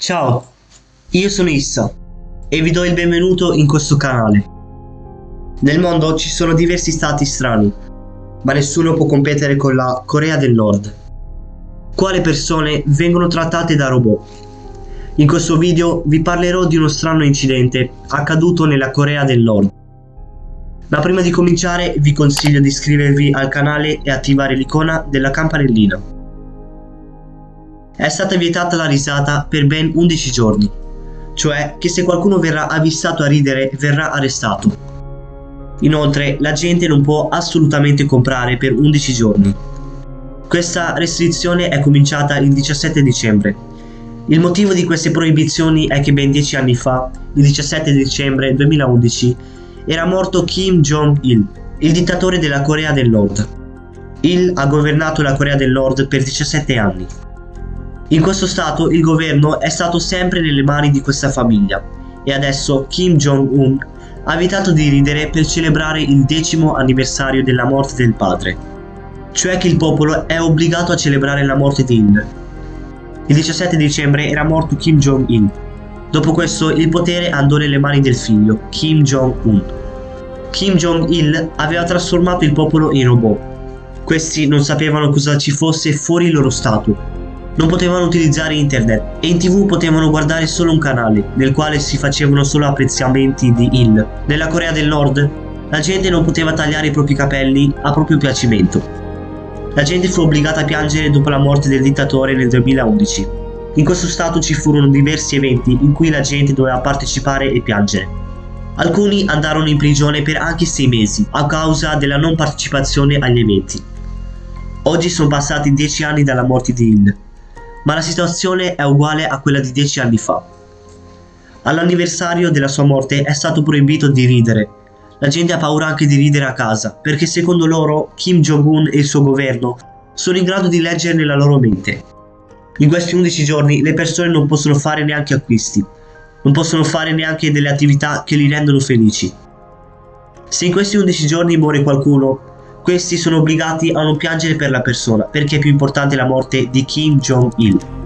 Ciao, io sono Issa e vi do il benvenuto in questo canale. Nel mondo ci sono diversi stati strani, ma nessuno può competere con la Corea del Nord. Quale persone vengono trattate da robot? In questo video vi parlerò di uno strano incidente accaduto nella Corea del Nord. Ma prima di cominciare vi consiglio di iscrivervi al canale e attivare l'icona della campanellina è stata vietata la risata per ben 11 giorni, cioè che se qualcuno verrà avvistato a ridere verrà arrestato. Inoltre la gente non può assolutamente comprare per 11 giorni. Questa restrizione è cominciata il 17 dicembre. Il motivo di queste proibizioni è che ben 10 anni fa, il 17 dicembre 2011, era morto Kim Jong-il, il dittatore della Corea del Nord. Il ha governato la Corea del Nord per 17 anni. In questo stato il governo è stato sempre nelle mani di questa famiglia e adesso Kim Jong-un ha evitato di ridere per celebrare il decimo anniversario della morte del padre, cioè che il popolo è obbligato a celebrare la morte di Il. Il 17 dicembre era morto Kim Jong-il. Dopo questo il potere andò nelle mani del figlio, Kim Jong-un. Kim Jong-il aveva trasformato il popolo in robot. Questi non sapevano cosa ci fosse fuori il loro stato non potevano utilizzare internet e in tv potevano guardare solo un canale, nel quale si facevano solo apprezzamenti di Il. Nella Corea del Nord, la gente non poteva tagliare i propri capelli a proprio piacimento. La gente fu obbligata a piangere dopo la morte del dittatore nel 2011. In questo stato ci furono diversi eventi in cui la gente doveva partecipare e piangere. Alcuni andarono in prigione per anche sei mesi a causa della non partecipazione agli eventi. Oggi sono passati dieci anni dalla morte di Il ma la situazione è uguale a quella di dieci anni fa. All'anniversario della sua morte è stato proibito di ridere. La gente ha paura anche di ridere a casa, perché secondo loro Kim Jong-un e il suo governo sono in grado di leggere nella loro mente. In questi 11 giorni le persone non possono fare neanche acquisti, non possono fare neanche delle attività che li rendono felici. Se in questi 11 giorni muore qualcuno, questi sono obbligati a non piangere per la persona perché è più importante la morte di Kim Jong-il.